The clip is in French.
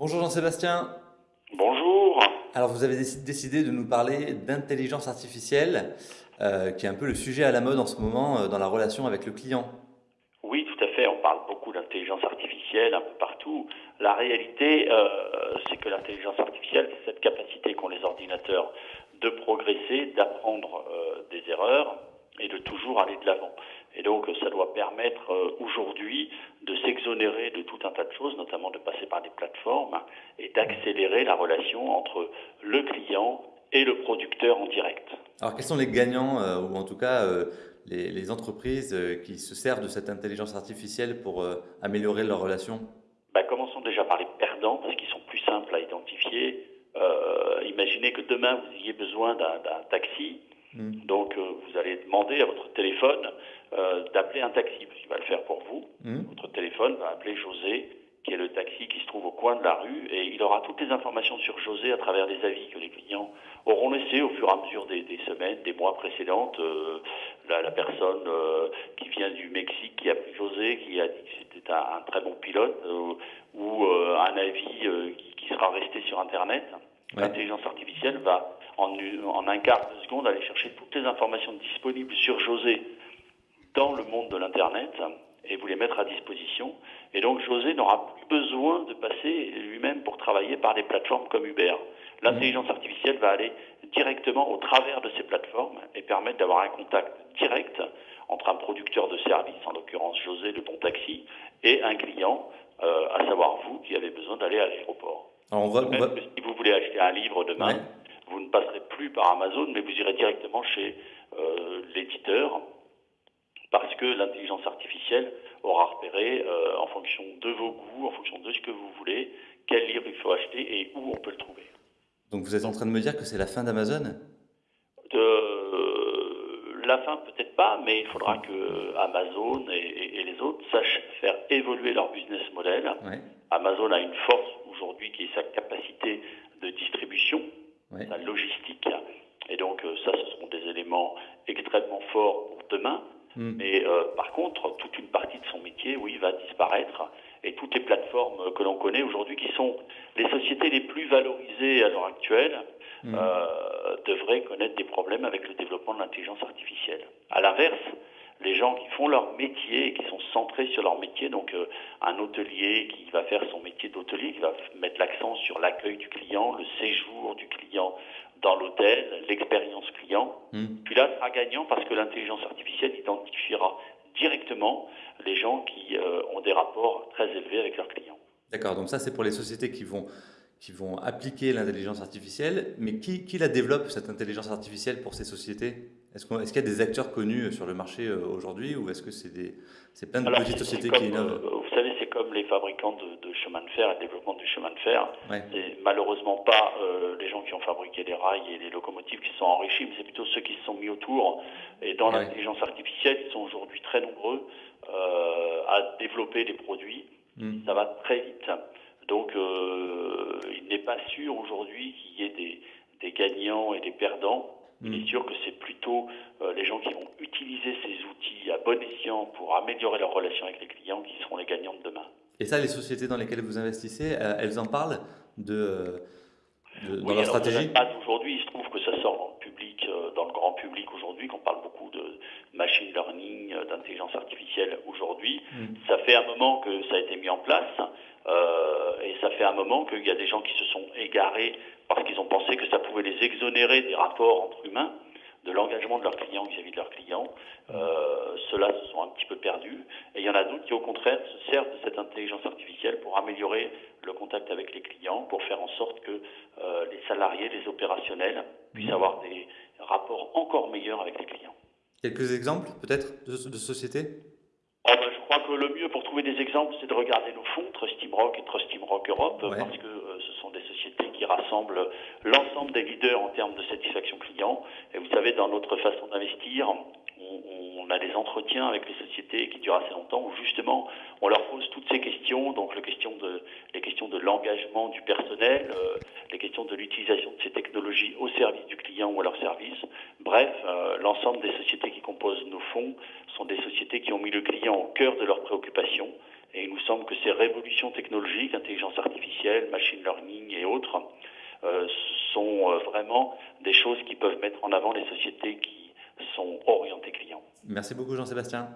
Bonjour Jean-Sébastien. Bonjour. Alors vous avez décidé de nous parler d'intelligence artificielle, euh, qui est un peu le sujet à la mode en ce moment euh, dans la relation avec le client. Oui, tout à fait. On parle beaucoup d'intelligence artificielle un peu partout. La réalité, euh, c'est que l'intelligence artificielle, c'est cette capacité qu'ont les ordinateurs de progresser, d'apprendre des erreurs et de toujours aller de l'avant. Et donc, ça doit permettre euh, aujourd'hui de s'exonérer de tout un tas de choses, notamment de passer par des plateformes et d'accélérer la relation entre le client et le producteur en direct. Alors, quels sont les gagnants, euh, ou en tout cas euh, les, entreprises qui se servent de cette intelligence artificielle pour améliorer leur relation? Bah, Commençons déjà par les perdants, parce qu'ils sont plus simples à identifier. imaginez que demain, vous ayez besoin d'un taxi. Hmm. Donc, vous allez demander à votre téléphone euh, d'appeler un taxi, parce qu'il va le faire pour vous. Hmm. Votre téléphone va appeler José, qui est le taxi qui se trouve au coin de la rue, et il aura toutes les informations sur José à travers les avis que les clients auront laissés au fur et à mesure des, semaines, des mois précédentes. Euh, la, personne euh, qui vient du Mexique, qui a pris José, qui a dit que c'était un, très bon pilote, ou un avis qui, sera resté sur Internet. L'intelligence artificielle va, en, en un quart de seconde, aller chercher toutes les informations disponibles sur José dans le monde de l'Internet et vous les mettre à disposition. Et donc José n'aura plus besoin de passer lui-même pour travailler par des plateformes comme Uber. L'intelligence artificielle va aller directement au travers de ces plateformes et permettre d'avoir un contact direct entre un producteur de service, en l'occurrence José le bon taxi, et un client, euh, à savoir vous qui avez besoin d'aller à l'aéroport. Si vous voulez acheter un livre demain, ne passerez plus par Amazon, mais vous irez directement chez euh, l'éditeur parce que l'intelligence artificielle aura repéré, euh, en fonction de vos goûts, en fonction de ce que vous voulez, quel livre il faut acheter et où on peut le trouver. Donc vous êtes en train de me dire que c'est la fin d'Amazon? La fin peut-être pas, mais il faudra que Amazon et, les autres sachent faire évoluer leur business model. Amazon a une force aujourd'hui qui est sa capacité de distribution, sa logistique. Et donc euh, ça, ce seront des éléments extrêmement forts pour demain. Hmm. Mais euh, par contre, toute une partie de son métier, oui, va disparaître. Et toutes les plateformes que l'on connaît aujourd'hui, qui sont les sociétés les plus valorisées à l'heure actuelle, hmm. euh, devraient connaître des problèmes avec le développement de l'intelligence artificielle. À l'inverse, gens qui font leur métier et qui sont centrés sur leur métier, donc euh, un hôtelier qui va faire son métier d'hôtelier, qui va mettre l'accent sur l'accueil du client, le séjour du client dans l'hôtel, l'expérience client. Hmm. Puis là, sera gagnant parce que l'intelligence artificielle identifiera directement les gens qui euh, ont des rapports très élevés avec leurs clients. D'accord, donc ça c'est pour les sociétés qui vont, qui vont appliquer l'intelligence artificielle, mais qui, qui, la développe cette intelligence artificielle pour ces sociétés? Est-ce qu'il est y a des acteurs connus sur le marché euh, aujourd'hui ou est-ce que c'est plein de petites sociétés qui innovent? euh, Vous savez, c'est comme les fabricants de, de, chemin de fer et le développement du chemin de fer. Et malheureusement pas les gens qui ont fabriqué les rails et les locomotives qui sont enrichis, mais c'est plutôt ceux qui se sont mis autour. Et dans l'intelligence artificielle, ils sont aujourd'hui très nombreux euh, à développer des produits. Hmm. Ça va très vite. Donc, euh, pas sûr aujourd'hui qu'il y ait des, des, gagnants et des perdants. Il est hmm. sûr que c'est plutôt euh, les gens qui vont utiliser ces outils à bon escient pour améliorer leur relation avec les clients qui seront les gagnants de demain. Et ça, les sociétés dans lesquelles vous investissez, elles en parlent de dans oui, leur stratégie Aujourd'hui, il se trouve que ça sort dans le public, euh, dans le grand public aujourd'hui, qu'on parle beaucoup de machine learning, euh, d'intelligence artificielle aujourd'hui. Mm. Ça fait un moment que ça a été mis en place euh, et ça fait un moment qu'il y a des gens qui se sont égarés parce qu'ils ont pensé que ça pouvait les exonérer des rapports entre humains de l'engagement de leurs clients vis-à-vis de leurs clients. Euh, Ceux-là se sont un petit peu perdus. Et il y en a d'autres qui, au contraire, se servent de cette intelligence artificielle pour améliorer le contact avec les clients, pour faire en sorte que euh, les salariés, les opérationnels puissent avoir des rapports encore meilleurs avec les clients. Quelques exemples, peut-être, de, de sociétés oh, ben, Je crois que le mieux pour trouver des exemples, c'est de regarder nos fonds, Trust Rock et Trust Rock Europe, parce que euh, ce sont des sociétés qui rassemblent l'ensemble des leaders en termes de satisfaction client. Et vous savez, dans notre façon d'investir, on, on, a des entretiens avec les sociétés qui durent assez longtemps, où justement on leur pose toutes ces questions, donc les questions de, les questions de l'engagement du personnel, euh, les questions de l'utilisation de ces technologies au service du client ou à leur service. Bref, euh, l'ensemble des sociétés qui composent nos fonds sont des sociétés qui ont mis le client au cœur de leurs préoccupations. Et il nous semble que ces révolutions technologiques, intelligence artificielle, machine learning et autres, euh, sont vraiment des choses qui peuvent mettre en avant les sociétés qui sont orientées clients. Merci beaucoup Jean-Sébastien.